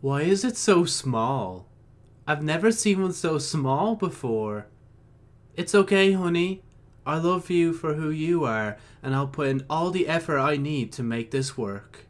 Why is it so small? I've never seen one so small before. It's okay, honey. I love you for who you are, and I'll put in all the effort I need to make this work.